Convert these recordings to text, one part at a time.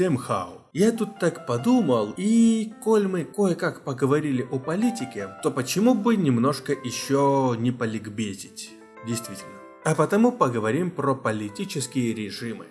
Всем хау. Я тут так подумал, и коль мы кое-как поговорили о политике, то почему бы немножко еще не поликбезить? Действительно. А потому поговорим про политические режимы.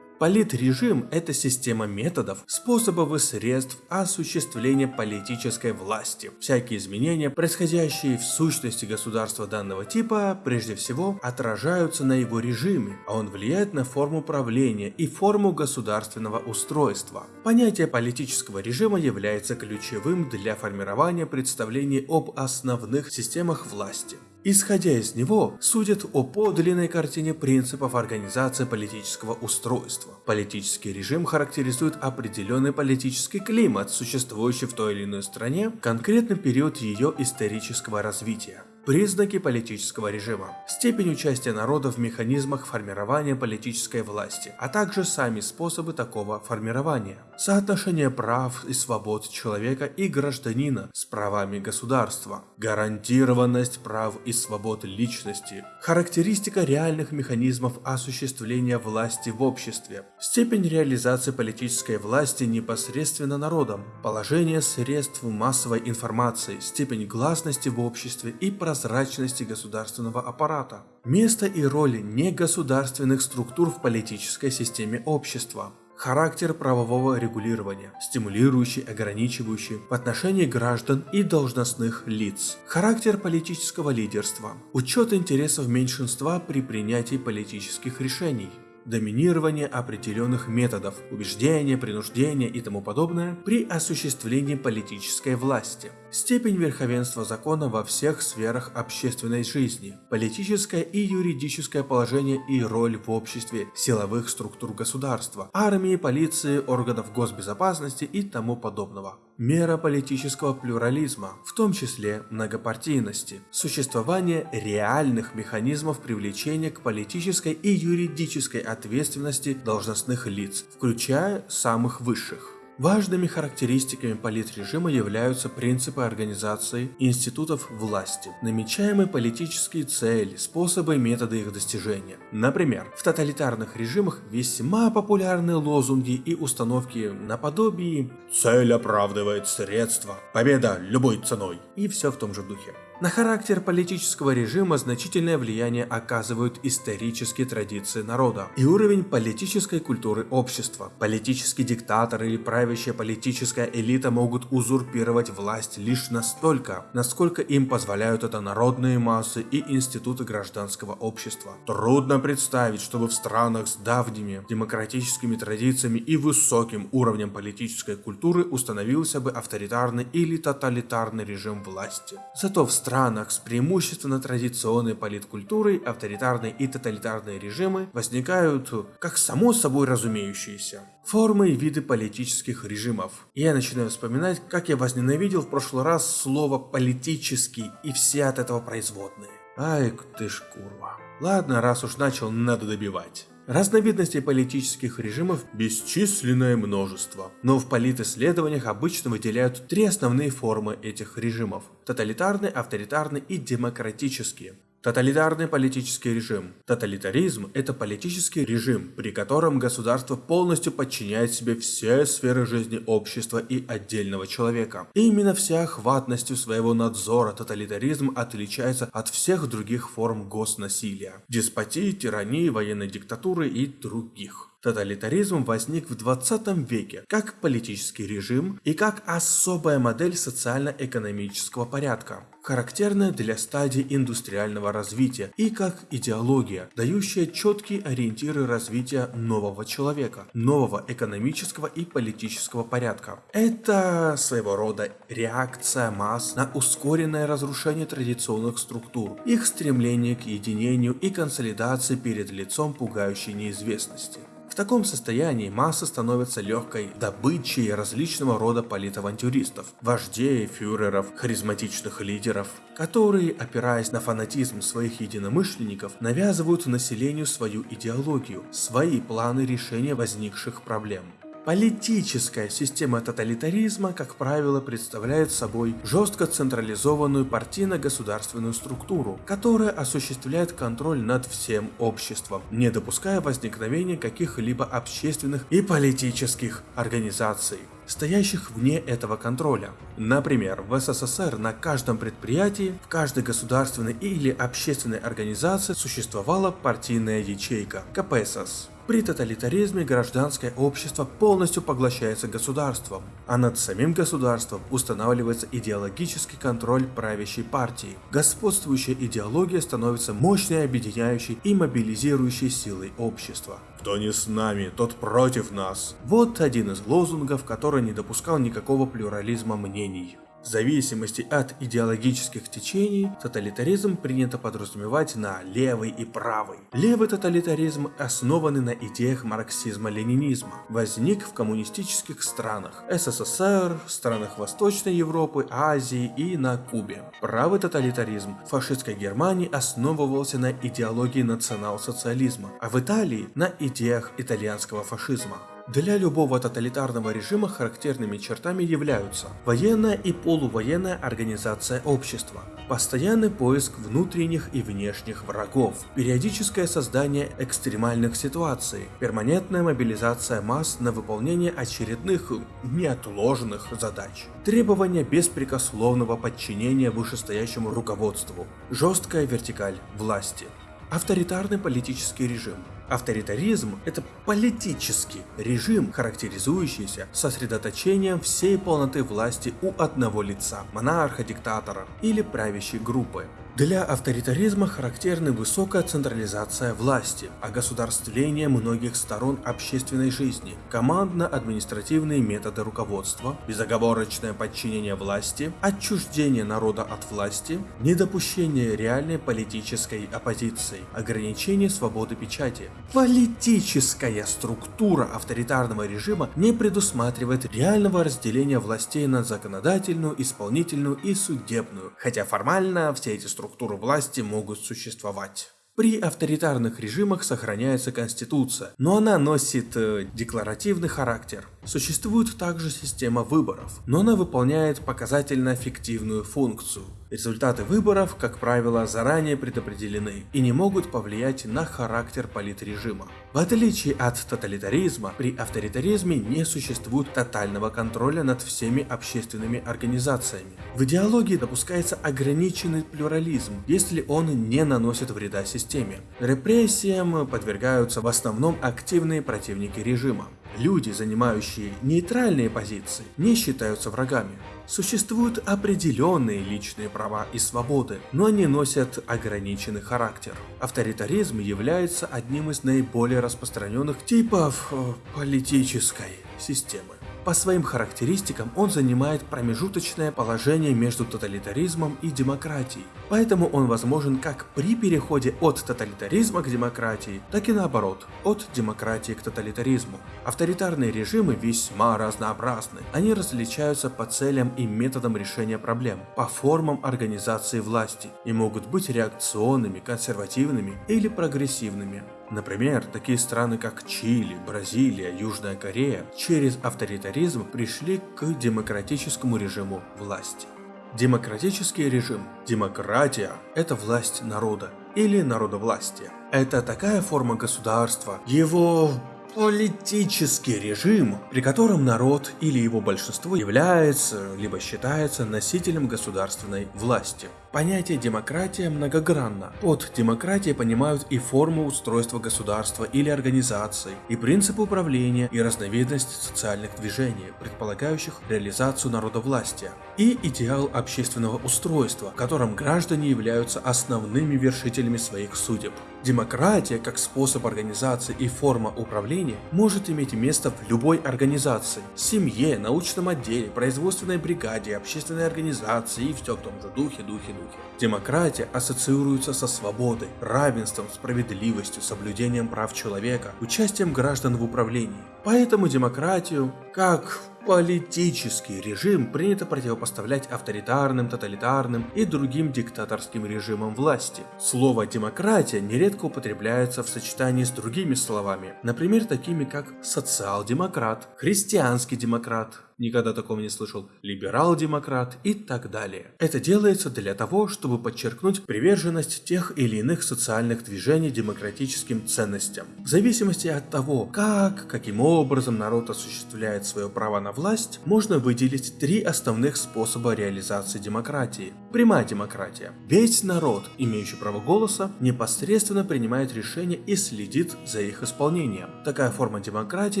Политрежим – это система методов, способов и средств осуществления политической власти. Всякие изменения, происходящие в сущности государства данного типа, прежде всего отражаются на его режиме, а он влияет на форму правления и форму государственного устройства. Понятие политического режима является ключевым для формирования представлений об основных системах власти. Исходя из него, судят о подлинной картине принципов организации политического устройства. Политический режим характеризует определенный политический климат, существующий в той или иной стране, конкретный период ее исторического развития. Признаки политического режима. Степень участия народа в механизмах формирования политической власти, а также сами способы такого формирования. Соотношение прав и свобод человека и гражданина с правами государства. Гарантированность прав и свобод личности. Характеристика реальных механизмов осуществления власти в обществе. Степень реализации политической власти непосредственно народом. Положение средств массовой информации. Степень гласности в обществе и прозрачности прозрачности государственного аппарата, место и роли негосударственных структур в политической системе общества, характер правового регулирования, стимулирующий, ограничивающий в отношении граждан и должностных лиц, характер политического лидерства, учет интересов меньшинства при принятии политических решений, доминирование определенных методов, убеждения, принуждения и тому подобное при осуществлении политической власти, степень верховенства закона во всех сферах общественной жизни, политическое и юридическое положение и роль в обществе силовых структур государства, армии, полиции, органов госбезопасности и тому подобного. Мера политического плюрализма, в том числе многопартийности, существование реальных механизмов привлечения к политической и юридической ответственности должностных лиц, включая самых высших. Важными характеристиками политрежима являются принципы организации институтов власти, намечаемые политические цели, способы и методы их достижения. Например, в тоталитарных режимах весьма популярны лозунги и установки наподобие «Цель оправдывает средства», «Победа любой ценой» и все в том же духе. На характер политического режима значительное влияние оказывают исторические традиции народа и уровень политической культуры общества. Политический диктатор или правящая политическая элита могут узурпировать власть лишь настолько, насколько им позволяют это народные массы и институты гражданского общества. Трудно представить, чтобы в странах с давними демократическими традициями и высоким уровнем политической культуры установился бы авторитарный или тоталитарный режим власти. Зато в странах с преимущественно традиционной политкультурой авторитарные и тоталитарные режимы возникают как само собой разумеющиеся. Формы и виды политических режимов. Я начинаю вспоминать, как я возненавидел в прошлый раз слово «политический» и все от этого производные. Ай, ты ж курва. Ладно, раз уж начал, надо добивать. Разновидностей политических режимов бесчисленное множество, но в политисследованиях обычно выделяют три основные формы этих режимов – тоталитарный, авторитарный и демократические. Тоталитарный политический режим. Тоталитаризм – это политический режим, при котором государство полностью подчиняет себе все сферы жизни общества и отдельного человека. И именно всеохватностью своего надзора тоталитаризм отличается от всех других форм госнасилия, деспотии, тирании, военной диктатуры и других. Тоталитаризм возник в 20 веке как политический режим и как особая модель социально-экономического порядка, характерная для стадии индустриального развития и как идеология, дающая четкие ориентиры развития нового человека, нового экономического и политического порядка. Это своего рода реакция масс на ускоренное разрушение традиционных структур, их стремление к единению и консолидации перед лицом пугающей неизвестности. Таком состоянии масса становится легкой добычей различного рода политавантюристов, вождей, фюреров, харизматичных лидеров, которые, опираясь на фанатизм своих единомышленников, навязывают населению свою идеологию, свои планы решения возникших проблем. Политическая система тоталитаризма, как правило, представляет собой жестко централизованную партийно-государственную структуру, которая осуществляет контроль над всем обществом, не допуская возникновения каких-либо общественных и политических организаций стоящих вне этого контроля. Например, в СССР на каждом предприятии, в каждой государственной или общественной организации существовала партийная ячейка – КПСС. При тоталитаризме гражданское общество полностью поглощается государством, а над самим государством устанавливается идеологический контроль правящей партии. Господствующая идеология становится мощной объединяющей и мобилизирующей силой общества. Кто не с нами, тот против нас. Вот один из лозунгов, который не допускал никакого плюрализма мнений. В зависимости от идеологических течений, тоталитаризм принято подразумевать на левый и правый. Левый тоталитаризм, основанный на идеях марксизма-ленинизма, возник в коммунистических странах СССР, странах Восточной Европы, Азии и на Кубе. Правый тоталитаризм в фашистской Германии основывался на идеологии национал-социализма, а в Италии на идеях итальянского фашизма. Для любого тоталитарного режима характерными чертами являются военная и полувоенная организация общества, постоянный поиск внутренних и внешних врагов, периодическое создание экстремальных ситуаций, перманентная мобилизация масс на выполнение очередных неотложных задач, требование беспрекословного подчинения вышестоящему руководству, жесткая вертикаль власти, авторитарный политический режим – Авторитаризм – это политический режим, характеризующийся сосредоточением всей полноты власти у одного лица – монарха, диктатора или правящей группы. Для авторитаризма характерны высокая централизация власти, огосударствление многих сторон общественной жизни, командно-административные методы руководства, безоговорочное подчинение власти, отчуждение народа от власти, недопущение реальной политической оппозиции, ограничение свободы печати. Политическая структура авторитарного режима не предусматривает реального разделения властей на законодательную, исполнительную и судебную, хотя формально все эти структуры структуры власти могут существовать. При авторитарных режимах сохраняется конституция, но она носит э, декларативный характер. Существует также система выборов, но она выполняет показательно-фиктивную функцию. Результаты выборов, как правило, заранее предопределены и не могут повлиять на характер политрежима. В отличие от тоталитаризма, при авторитаризме не существует тотального контроля над всеми общественными организациями. В идеологии допускается ограниченный плюрализм, если он не наносит вреда системе. Репрессиям подвергаются в основном активные противники режима. Люди, занимающие нейтральные позиции, не считаются врагами. Существуют определенные личные права и свободы, но они носят ограниченный характер. Авторитаризм является одним из наиболее распространенных типов э, политической системы. По своим характеристикам он занимает промежуточное положение между тоталитаризмом и демократией, поэтому он возможен как при переходе от тоталитаризма к демократии, так и наоборот, от демократии к тоталитаризму. Авторитарные режимы весьма разнообразны, они различаются по целям и методам решения проблем, по формам организации власти и могут быть реакционными, консервативными или прогрессивными. Например, такие страны как Чили, Бразилия, Южная Корея через авторитаризм пришли к демократическому режиму власти. Демократический режим, демократия – это власть народа или народовластие. Это такая форма государства, его политический режим, при котором народ или его большинство является, либо считается носителем государственной власти. Понятие демократия многогранно. Под демократией понимают и форму устройства государства или организации, и принципы управления, и разновидность социальных движений, предполагающих реализацию народовластия, и идеал общественного устройства, в котором граждане являются основными вершителями своих судеб. Демократия, как способ организации и форма управления, может иметь место в любой организации – семье, научном отделе, производственной бригаде, общественной организации и все в том же духе, духе, духе. Демократия ассоциируется со свободой, равенством, справедливостью, соблюдением прав человека, участием граждан в управлении. Поэтому демократию, как Политический режим принято противопоставлять авторитарным, тоталитарным и другим диктаторским режимам власти. Слово «демократия» нередко употребляется в сочетании с другими словами, например, такими как социал-демократ, христианский демократ, никогда такого не слышал, либерал-демократ и так далее. Это делается для того, чтобы подчеркнуть приверженность тех или иных социальных движений демократическим ценностям. В зависимости от того, как, каким образом народ осуществляет свое право на власть, можно выделить три основных способа реализации демократии. Прямая демократия. Весь народ, имеющий право голоса, непосредственно принимает решения и следит за их исполнением. Такая форма демократии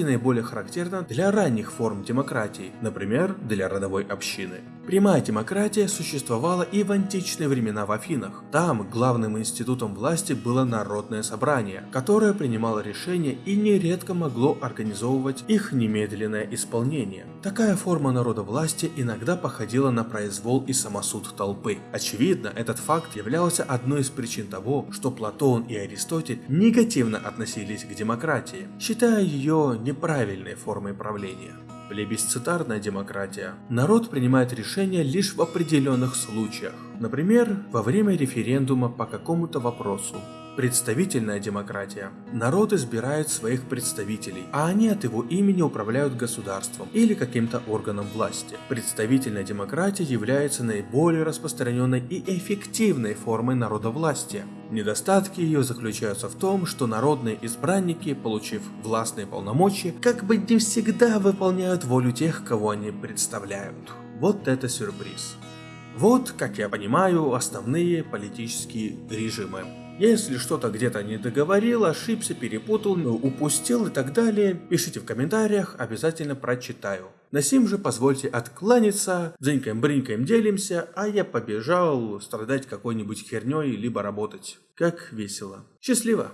наиболее характерна для ранних форм демократии, например, для родовой общины. Прямая демократия существовала и в античные времена в Афинах. Там главным институтом власти было народное собрание, которое принимало решения и нередко могло организовывать их немедленное исполнение. Такая форма народа власти иногда походила на произвол и самосуд толпы. Очевидно, этот факт являлся одной из причин того, что Платон и Аристотель негативно относились к демократии, считая ее неправильной формой правления. Плебисцитарная демократия. Народ принимает решения лишь в определенных случаях. Например, во время референдума по какому-то вопросу. Представительная демократия. Народ избирает своих представителей, а они от его имени управляют государством или каким-то органом власти. Представительная демократия является наиболее распространенной и эффективной формой народовластия. Недостатки ее заключаются в том, что народные избранники, получив властные полномочия, как бы не всегда выполняют волю тех, кого они представляют. Вот это сюрприз. Вот, как я понимаю, основные политические режимы. Если что-то где-то не договорил, ошибся, перепутал, упустил и так далее, пишите в комментариях, обязательно прочитаю. На сим же позвольте откланяться, дзынькаем-брынькаем делимся, а я побежал страдать какой-нибудь херней, либо работать. Как весело. Счастливо!